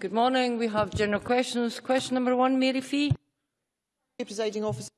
Good morning. We have general questions. Question number one, Mary Fee. Presiding officer,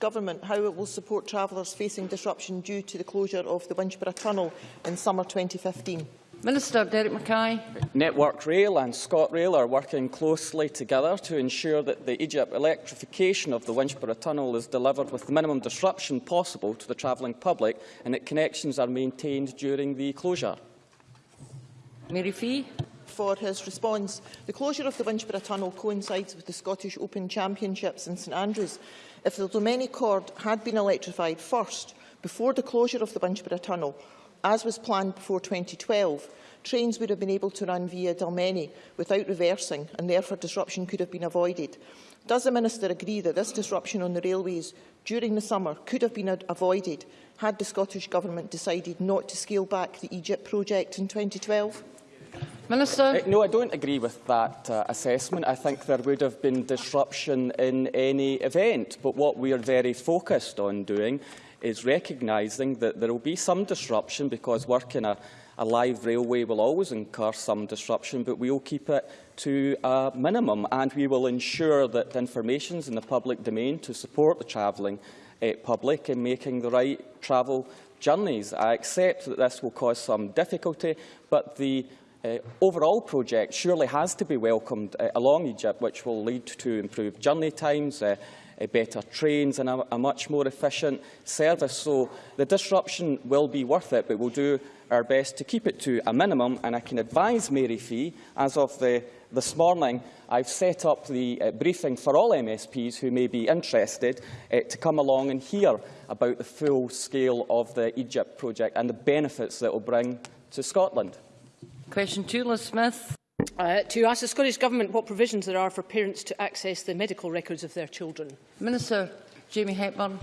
government how it will support travellers facing disruption due to the closure of the Winchburgh Tunnel in summer 2015. Minister Derek Mackay. Network Rail and ScotRail are working closely together to ensure that the EGIP electrification of the Winchburgh Tunnel is delivered with the minimum disruption possible to the travelling public and that connections are maintained during the closure. Mary Fee. For his response, the closure of the Winchburgh Tunnel coincides with the Scottish Open Championships in St Andrews. If the Dalmeny Chord had been electrified first, before the closure of the Winchburgh Tunnel, as was planned before 2012, trains would have been able to run via Dalmeny without reversing and therefore disruption could have been avoided. Does the Minister agree that this disruption on the railways during the summer could have been avoided had the Scottish Government decided not to scale back the EGIP project in 2012? Minister. Uh, no, I don't agree with that uh, assessment. I think there would have been disruption in any event. But what we are very focused on doing is recognising that there will be some disruption because working a, a live railway will always incur some disruption, but we will keep it to a minimum and we will ensure that information is in the public domain to support the travelling uh, public in making the right travel journeys. I accept that this will cause some difficulty, but the uh, overall project surely has to be welcomed uh, along EGIP, which will lead to improved journey times, uh, uh, better trains and a, a much more efficient service. So the disruption will be worth it, but we'll do our best to keep it to a minimum. And I can advise Mary Fee, as of the, this morning, I've set up the uh, briefing for all MSPs who may be interested uh, to come along and hear about the full scale of the EGIP project and the benefits that it will bring to Scotland. Question two, Liz Smith. Uh, to ask the Scottish Government what provisions there are for parents to access the medical records of their children. Minister Jamie Hepburn.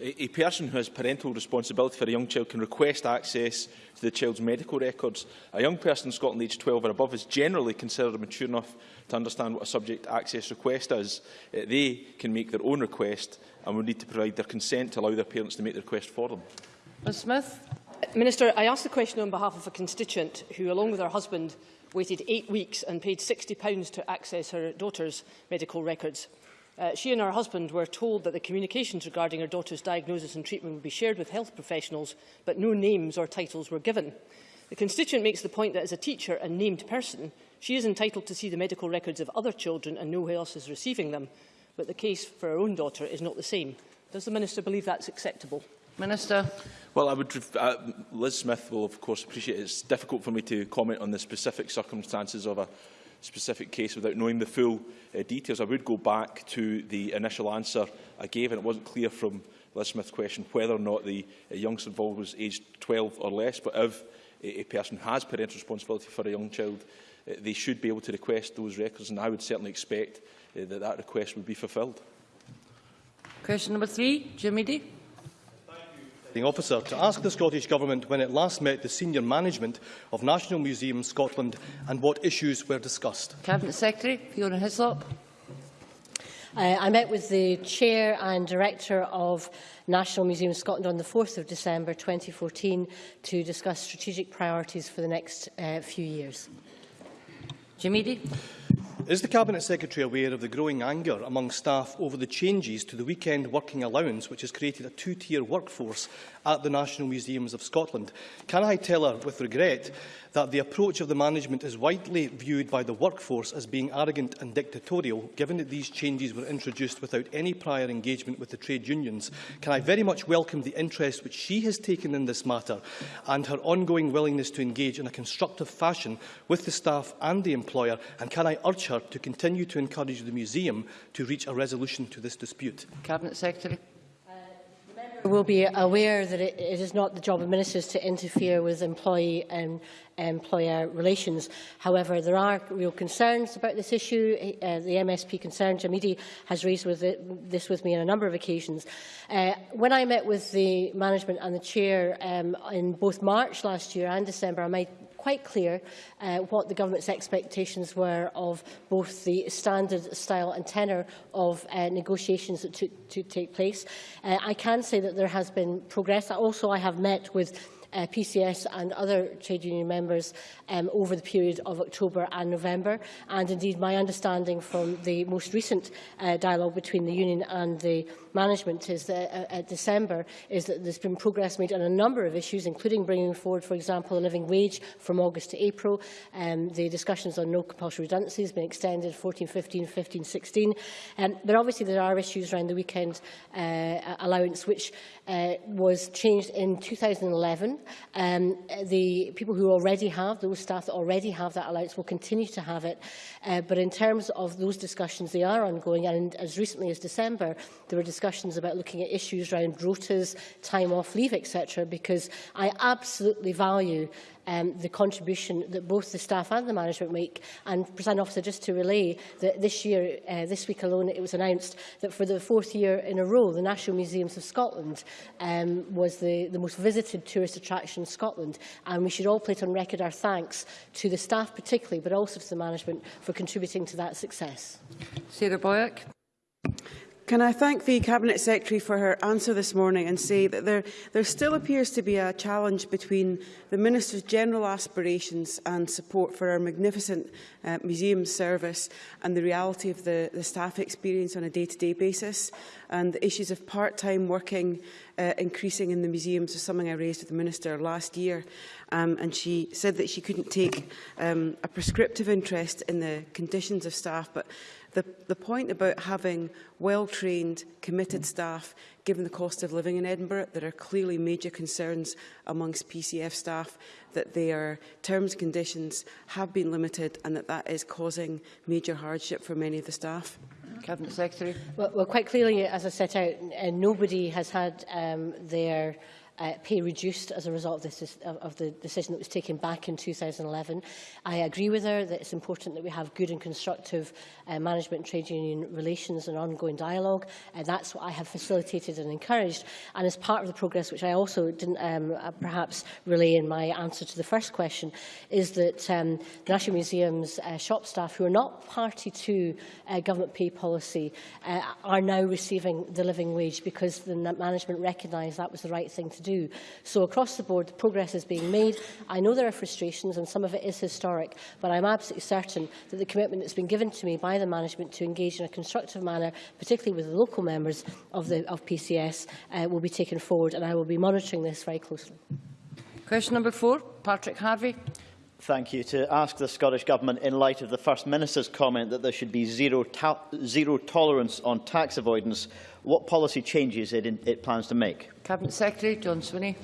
A, a person who has parental responsibility for a young child can request access to the child's medical records. A young person in Scotland aged 12 or above is generally considered mature enough to understand what a subject access request is. Uh, they can make their own request and will need to provide their consent to allow their parents to make the request for them. Ms Smith. Minister, I asked the question on behalf of a constituent who, along with her husband, waited eight weeks and paid £60 to access her daughter's medical records. Uh, she and her husband were told that the communications regarding her daughter's diagnosis and treatment would be shared with health professionals, but no names or titles were given. The constituent makes the point that as a teacher and named person, she is entitled to see the medical records of other children and know who else is receiving them, but the case for her own daughter is not the same. Does the Minister believe that's acceptable? Minister. Well, I would, uh, Liz Smith will, of course, appreciate it. it's difficult for me to comment on the specific circumstances of a specific case without knowing the full uh, details. I would go back to the initial answer I gave, and it wasn't clear from Liz Smith's question whether or not the uh, youngster involved was aged 12 or less, but if a, a person has parental responsibility for a young child, uh, they should be able to request those records, and I would certainly expect uh, that that request would be fulfilled. Question number three, Jim Meady. Eadie officer to ask the Scottish Government when it last met the senior management of National Museums Scotland and what issues were discussed. Cabinet Secretary Fiona Hyslop. Uh, I met with the Chair and Director of National Museum Scotland on the 4th of December 2014 to discuss strategic priorities for the next uh, few years. Jim Eadie. Is the Cabinet Secretary aware of the growing anger among staff over the changes to the weekend working allowance, which has created a two-tier workforce at the National Museums of Scotland? Can I tell her, with regret, that the approach of the management is widely viewed by the workforce as being arrogant and dictatorial, given that these changes were introduced without any prior engagement with the trade unions. Can I very much welcome the interest which she has taken in this matter and her ongoing willingness to engage in a constructive fashion with the staff and the employer, and can I urge her to continue to encourage the museum to reach a resolution to this dispute? Cabinet Secretary will be aware that it, it is not the job of ministers to interfere with employee and employer relations. However, there are real concerns about this issue. Uh, the MSP concern, Jim Eadie, has raised with it, this with me on a number of occasions. Uh, when I met with the management and the chair um, in both March last year and December, I made quite clear uh, what the government's expectations were of both the standard, style and tenor of uh, negotiations that took to take place. Uh, I can say that there has been progress. Also, I have met with uh, PCS and other trade union members um, over the period of October and November. And indeed, my understanding from the most recent uh, dialogue between the union and the management is that uh, at December is that there's been progress made on a number of issues, including bringing forward, for example, a living wage from August to April. Um, the discussions on no compulsory redundancy has been extended 14, 15, 15, 16. Um, but obviously there are issues around the weekend uh, allowance, which uh, was changed in 2011. Um, the people who already have, those staff that already have that allowance will continue to have it. Uh, but in terms of those discussions, they are ongoing. And as recently as December, there were discussions about looking at issues around rotas, time off leave, etc. Because I absolutely value um, the contribution that both the staff and the management make. And, President Officer, just to relay that this year, uh, this week alone, it was announced that for the fourth year in a row, the National Museums of Scotland um, was the, the most visited tourist attraction in Scotland. And we should all place on record our thanks to the staff particularly, but also to the management for contributing to that success. Sarah Boyack. Can I thank the Cabinet Secretary for her answer this morning and say that there, there still appears to be a challenge between the Minister's general aspirations and support for our magnificent uh, museum service and the reality of the, the staff experience on a day-to-day -day basis and the issues of part-time working uh, increasing in the museums is something I raised with the Minister last year um, and she said that she couldn't take um, a prescriptive interest in the conditions of staff but The, the point about having well-trained, committed staff, given the cost of living in Edinburgh, there are clearly major concerns amongst PCF staff that their terms and conditions have been limited and that that is causing major hardship for many of the staff. Cabinet Secretary. Well, well quite clearly, as I set out, uh, nobody has had um, their uh, pay reduced as a result of, this, of, the decision that was taken back in 2011. I agree with her that it's important that we have good and constructive uh, management and trade union relations and ongoing dialogue. Uh, that's what I have facilitated and encouraged. And as part of the progress, which I also didn't um, uh, perhaps relay in my answer to the first question, is that um, the National Museum's uh, shop staff who are not party to uh, government pay policy uh, are now receiving the living wage because the management recognised that was the right thing to do. So across the board, progress is being made. I know there are frustrations and some of it is historic, but I'm absolutely certain that the commitment that's been given to me by the management to engage in a constructive manner, particularly with the local members of, the, of PCS, uh, will be taken forward and I will be monitoring this very closely. Question number four, Patrick Harvie. Thank you. To ask the Scottish Government, in light of the First Minister's comment that there should be zero, zero tolerance on tax avoidance, what policy changes it, in, it plans to make? Cabinet Secretary John Swinney.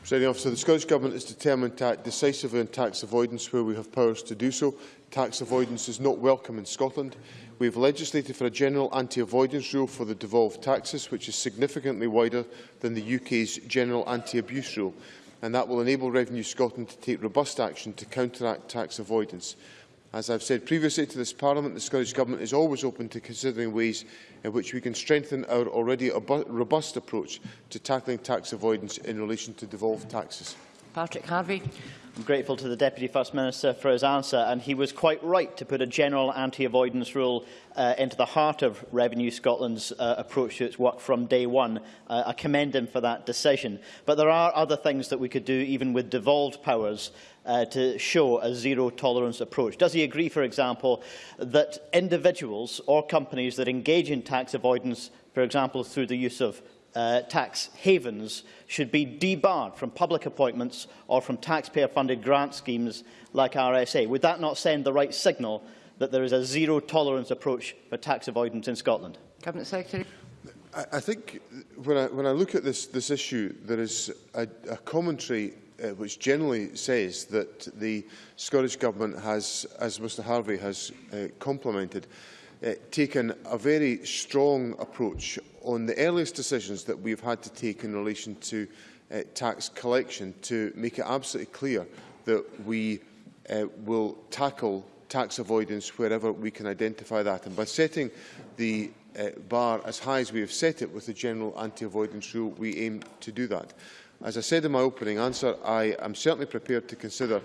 Presiding officer, the Scottish Government is determined to act decisively on tax avoidance where we have powers to do so. Tax avoidance is not welcome in Scotland. We have legislated for a general anti-avoidance rule for the devolved taxes, which is significantly wider than the UK's general anti-abuse rule, and that will enable Revenue Scotland to take robust action to counteract tax avoidance. As I have said previously to this Parliament, the Scottish Government is always open to considering ways in which we can strengthen our already robust approach to tackling tax avoidance in relation to devolved taxes. Patrick Harvie. I'm grateful to the Deputy First Minister for his answer, and he was quite right to put a general anti-avoidance rule uh, into the heart of Revenue Scotland's uh, approach to its work from day one. Uh, I commend him for that decision. But there are other things that we could do, even with devolved powers, uh, to show a zero-tolerance approach. Does he agree, for example, that individuals or companies that engage in tax avoidance, for example, through the use of uh, tax havens should be debarred from public appointments or from taxpayer-funded grant schemes like RSA. Would that not send the right signal that there is a zero-tolerance approach for tax avoidance in Scotland? Cabinet Secretary. I, I think when I, when I look at this, this issue, there is a, a commentary uh, which generally says that the Scottish Government has, as Mr Harvey has uh, complimented, uh, taken a very strong approach on the earliest decisions that we've had to take in relation to uh, tax collection to make it absolutely clear that we uh, will tackle tax avoidance wherever we can identify that. And by setting the uh, bar as high as we have set it with the general anti-avoidance rule, we aim to do that. As I said in my opening answer, I am certainly prepared to consider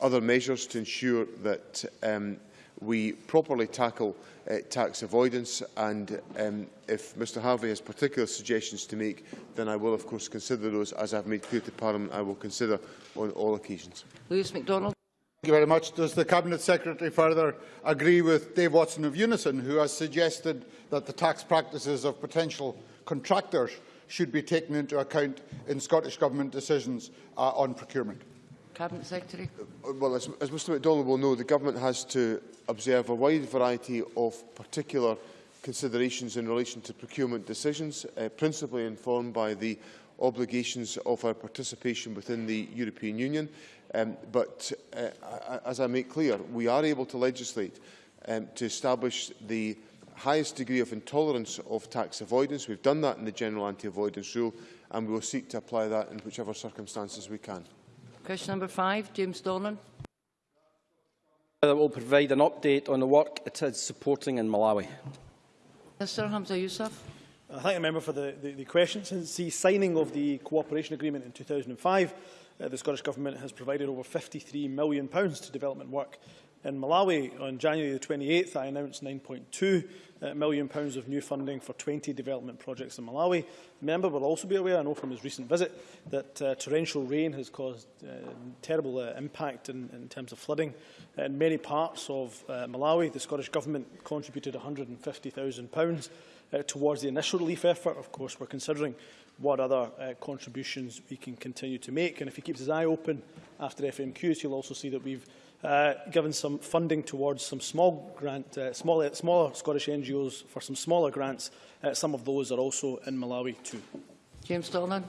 other measures to ensure that um, we properly tackle uh, tax avoidance and um, if Mr Harvie has particular suggestions to make then I will of course consider those as I have made clear to Parliament I will consider on all occasions. Lewis MacDonald. Thank you very much. Does the Cabinet Secretary further agree with Dave Watson of Unison, who has suggested that the tax practices of potential contractors should be taken into account in Scottish Government decisions uh, on procurement? Cabinet Secretary. Uh, Well, as, as Mr MacDonald will know, the Government has to observe a wide variety of particular considerations in relation to procurement decisions, uh, principally informed by the obligations of our participation within the European Union. Um, but uh, as I make clear, we are able to legislate um, to establish the highest degree of intolerance of tax avoidance. We've done that in the General Anti-Avoidance Rule, and we will seek to apply that in whichever circumstances we can. Question number five, James Dornan. that will provide an update on the work it is supporting in Malawi. Mr Humza Yousaf. I uh, thank the member for the, the, the question. Since the signing of the cooperation agreement in 2005, uh, the Scottish Government has provided over £53 million to development work in Malawi. On January the 28th, I announced £9.2 uh, million pounds of new funding for 20 development projects in Malawi. The member will also be aware, I know from his recent visit, that uh, torrential rain has caused uh, terrible uh, impact in, in terms of flooding in many parts of uh, Malawi. The Scottish Government contributed £150,000 uh, towards the initial relief effort. Of course, we're considering what other uh, contributions we can continue to make. And if he keeps his eye open after FMQs, he'll also see that we've uh, given some funding towards some small grant, uh, small, smaller Scottish NGOs for some smaller grants. Uh, some of those are also in Malawi too. James Dornan.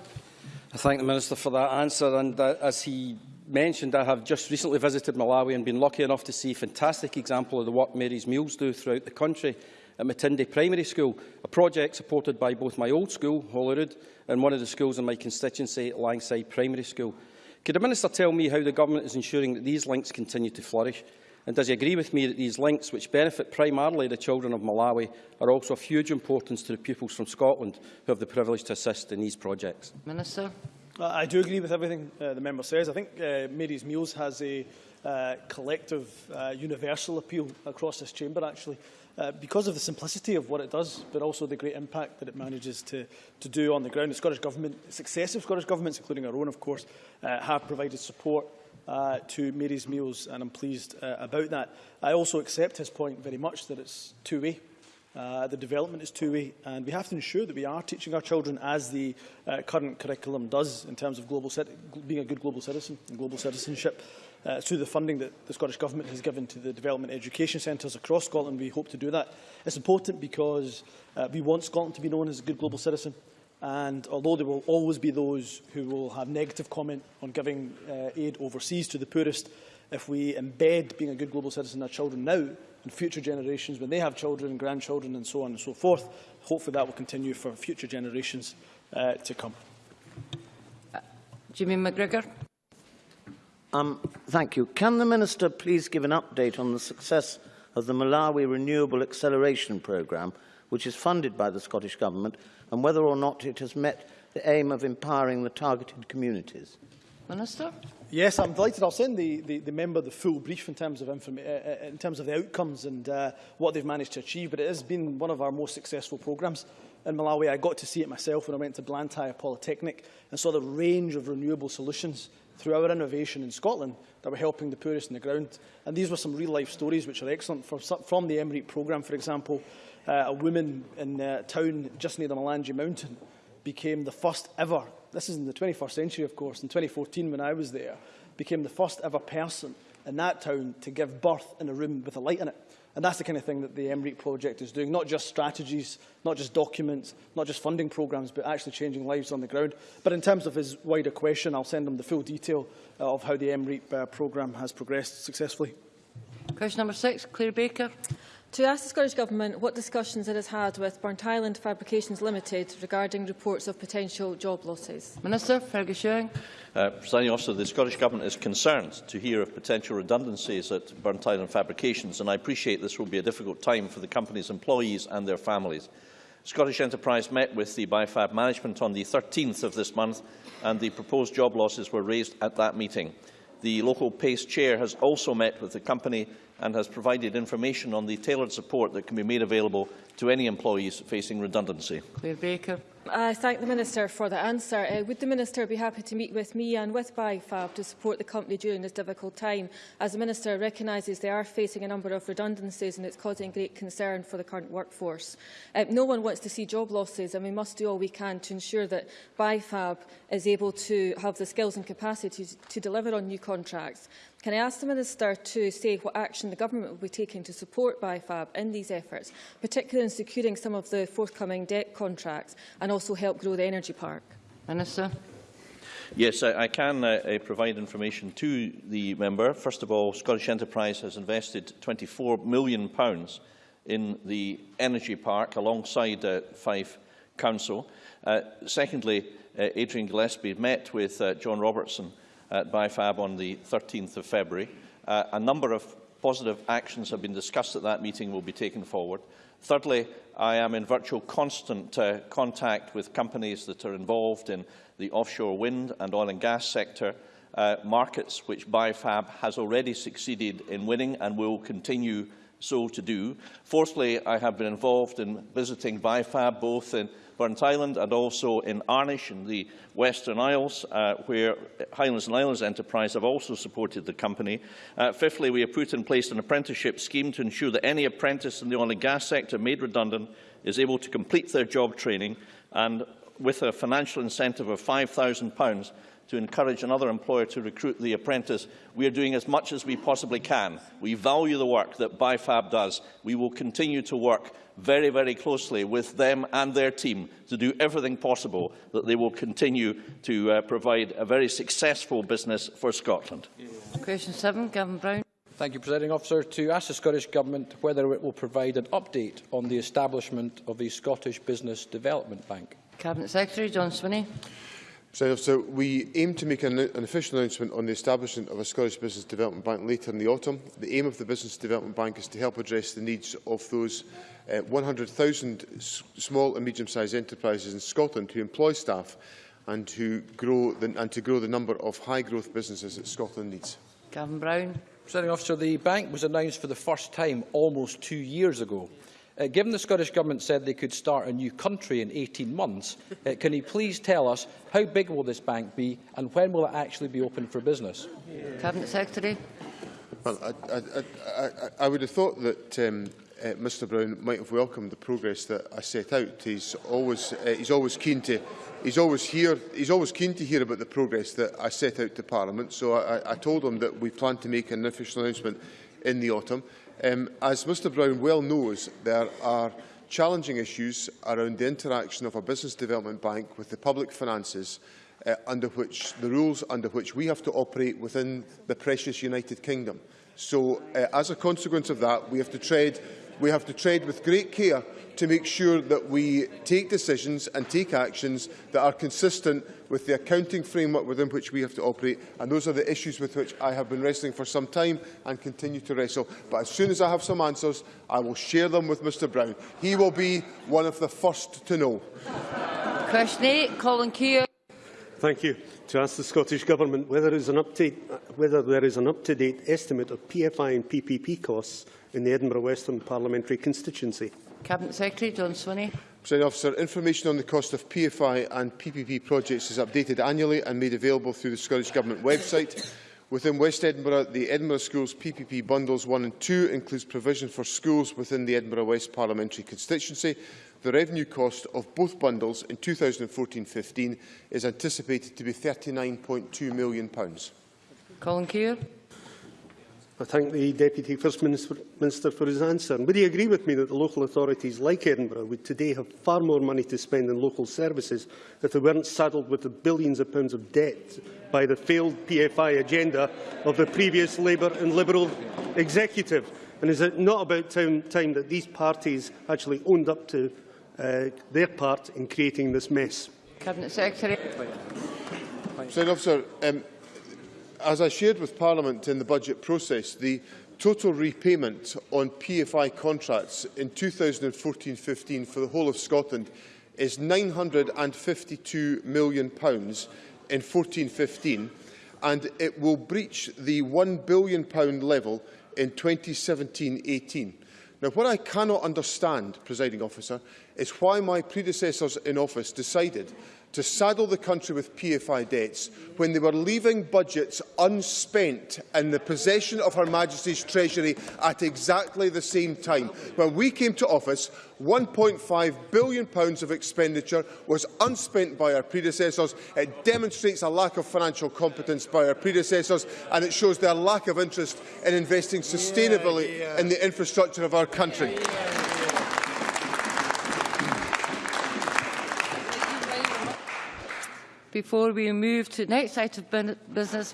I thank the Minister for that answer. And uh, as he mentioned, I have just recently visited Malawi and been lucky enough to see a fantastic example of the work Mary's Meals do throughout the country at Matindi Primary School, a project supported by both my old school, Holyrood, and one of the schools in my constituency, Langside Primary School. Could the Minister tell me how the Government is ensuring that these links continue to flourish? And does he agree with me that these links, which benefit primarily the children of Malawi, are also of huge importance to the pupils from Scotland who have the privilege to assist in these projects? Minister. Uh, I do agree with everything uh, the member says. I think uh, Mary's Meals has a uh, collective, uh, universal appeal across this chamber, actually, uh, because of the simplicity of what it does, but also the great impact that it manages to, to do on the ground. The Scottish Government, successive Scottish Governments, including our own, of course, uh, have provided support uh, to Mary's Meals, and I'm pleased uh, about that. I also accept his point very much that it's two-way. Uh, the development is two-way, and we have to ensure that we are teaching our children as the uh, current curriculum does in terms of global being a good global citizen and global citizenship. Uh, through the funding that the Scottish Government has given to the development education centres across Scotland, we hope to do that. It's important because uh, we want Scotland to be known as a good global citizen. And although there will always be those who will have negative comment on giving uh, aid overseas to the poorest, if we embed being a good global citizen in our children now and future generations, when they have children, grandchildren and so on and so forth, hopefully that will continue for future generations uh, to come. Uh, Jamie McGrigor. Um, thank you. Can the Minister please give an update on the success of the Malawi Renewable Acceleration Programme, which is funded by the Scottish Government, and whether or not it has met the aim of empowering the targeted communities? Minister. Yes, I'm delighted. I'll send the, the, the member the full brief in terms of, uh, uh, in terms of the outcomes and uh, what they've managed to achieve, but it has been one of our most successful programmes in Malawi. I got to see it myself when I went to Blantyre Polytechnic and saw the range of renewable solutions through our innovation in Scotland that were helping the poorest on the ground. And these were some real-life stories which are excellent. For, from the MREAP programme, for example, uh, a woman in a town just near the Mulanje Mountain became the first ever, this is in the 21st century, of course, in 2014 when I was there, became the first ever person in that town to give birth in a room with a light in it. And that's the kind of thing that the MREAP project is doing, not just strategies, not just documents, not just funding programmes, but actually changing lives on the ground. But in terms of his wider question, I'll send him the full detail uh, of how the MREAP uh, programme has progressed successfully. Question number six, Claire Baker. To ask the Scottish Government what discussions it has had with Burntisland Fabrications Limited regarding reports of potential job losses. Minister, Fergus Ewing. Uh, Presiding officer, the Scottish Government is concerned to hear of potential redundancies at Burntisland Fabrications, and I appreciate this will be a difficult time for the company's employees and their families. Scottish Enterprise met with the BIFAB management on the 13th of this month, and the proposed job losses were raised at that meeting. The local PACE chair has also met with the company and has provided information on the tailored support that can be made available to any employees facing redundancy. Claire Baker. I thank the Minister for the answer. Uh, would the Minister be happy to meet with me and with BIFAB to support the company during this difficult time, as the Minister recognises they are facing a number of redundancies and it's causing great concern for the current workforce. Uh, no one wants to see job losses and we must do all we can to ensure that BIFAB is able to have the skills and capacity to, to deliver on new contracts. Can I ask the Minister to say what action the Government will be taking to support BIFAB in these efforts, particularly in securing some of the forthcoming debt contracts and also help grow the energy park? Minister. Yes, I, I can uh, uh, provide information to the member. First of all, Scottish Enterprise has invested £24 million pounds in the energy park alongside uh, Fife Council. Uh, secondly, uh, Adrian Gillespie met with uh, John Robertson at BIFAB on the 13th of February. Uh, a number of positive actions have been discussed at that meeting will be taken forward. Thirdly, I am in virtual constant uh, contact with companies that are involved in the offshore wind and oil and gas sector, uh, markets which BIFAB has already succeeded in winning and will continue so to do. Fourthly, I have been involved in visiting BIFAB both in Burntisland and also in Arnish in the Western Isles, uh, where Highlands and Islands Enterprise have also supported the company. Uh, fifthly, we have put in place an apprenticeship scheme to ensure that any apprentice in the oil and gas sector made redundant is able to complete their job training and with a financial incentive of £5,000 to encourage another employer to recruit the apprentice, we are doing as much as we possibly can. We value the work that BIFAB does. We will continue to work very, very closely with them and their team to do everything possible that they will continue to uh, provide a very successful business for Scotland. Question 7, Gavin Brown. Thank you, Presiding Officer. To ask the Scottish Government whether it will provide an update on the establishment of the Scottish Business Development Bank. Cabinet Secretary John Swinney. So, so we aim to make an, an official announcement on the establishment of a Scottish Business Development Bank later in the autumn. The aim of the Business Development Bank is to help address the needs of those uh, 100,000 small and medium-sized enterprises in Scotland who employ staff and, who grow the, and to grow the number of high-growth businesses that Scotland needs. Gavin Brown. Presiding officer, the bank was announced for the first time almost two years ago. Uh, given the Scottish Government said they could start a new country in 18 months, uh, can he please tell us how big will this bank be and when will it actually be open for business? Cabinet Secretary. Well, I, I, I, I would have thought that um, uh, Mr Brown might have welcomed the progress that I set out. He's always, uh, he's always keen to He's always, here, he's always keen to hear about the progress that I set out to Parliament, so I, I told him that we plan to make an official announcement in the autumn. Um, as Mr Brown well knows, there are challenging issues around the interaction of a business development bank with the public finances uh, under which the rules under which we have to operate within the precious United Kingdom. So uh, as a consequence of that, we have to tread We have to tread with great care to make sure that we take decisions and take actions that are consistent with the accounting framework within which we have to operate. And those are the issues with which I have been wrestling for some time and continue to wrestle. But as soon as I have some answers, I will share them with Mr Brown. He will be one of the first to know. Question eight, Colin Keogh. Thank you. To ask the Scottish Government whether there is an uh, up-to-date estimate of PFI and PPP costs in the Edinburgh Western Parliamentary constituency. Cabinet Secretary John Swinney. President Officer, information on the cost of PFI and PPP projects is updated annually and made available through the Scottish Government website. Within West Edinburgh, the Edinburgh Schools PPP Bundles 1 and 2 includes provision for schools within the Edinburgh West Parliamentary constituency. The revenue cost of both bundles in 2014-15 is anticipated to be £39.2 million. Colin Keir. I thank the Deputy First Minister for his answer. And would he agree with me that the local authorities like Edinburgh would today have far more money to spend on local services if they weren't saddled with the billions of pounds of debt by the failed PFI agenda of the previous Labour and Liberal executive? And is it not about time, time that these parties actually owned up to uh, their part in creating this mess? Cabinet Secretary. President Officer, um, as I shared with Parliament in the budget process, the total repayment on PFI contracts in 2014-15 for the whole of Scotland is £952 million in 14-15 and it will breach the £1 billion level in 2017-18. Now, what I cannot understand, presiding officer, is why my predecessors in office decided to saddle the country with PFI debts when they were leaving budgets unspent in the possession of Her Majesty's Treasury at exactly the same time. When we came to office, £1.5 billion of expenditure was unspent by our predecessors. It demonstrates a lack of financial competence by our predecessors and it shows their lack of interest in investing sustainably yeah, yeah. in the infrastructure of our country. Yeah, Before we move to the next item of business,